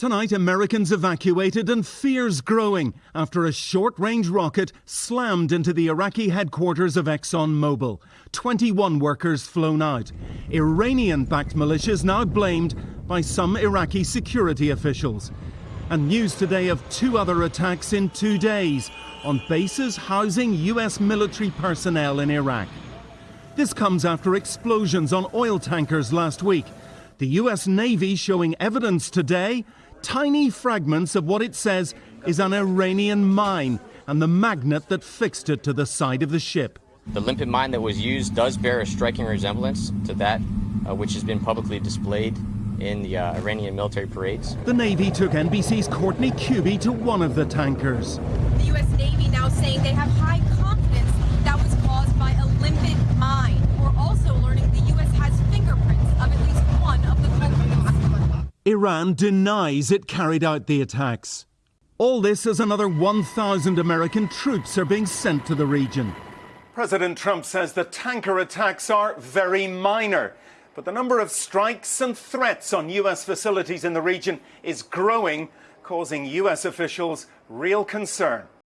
Tonight, Americans evacuated and fears growing after a short range rocket slammed into the Iraqi headquarters of ExxonMobil. 21 workers flown out. Iranian backed militias now blamed by some Iraqi security officials. And news today of two other attacks in two days on bases housing US military personnel in Iraq. This comes after explosions on oil tankers last week. The US Navy showing evidence today tiny fragments of what it says is an Iranian mine and the magnet that fixed it to the side of the ship. The limpet mine that was used does bear a striking resemblance to that uh, which has been publicly displayed in the uh, Iranian military parades. The Navy took NBC's Courtney Kube to one of the tankers. The U.S. Navy now saying they have high confidence that was caused by a limpet mine. We're also learning the U.S. has fingerprints of at least one of the culprits. Iran denies it carried out the attacks. All this as another 1,000 American troops are being sent to the region. President Trump says the tanker attacks are very minor. But the number of strikes and threats on U.S. facilities in the region is growing, causing U.S. officials real concern.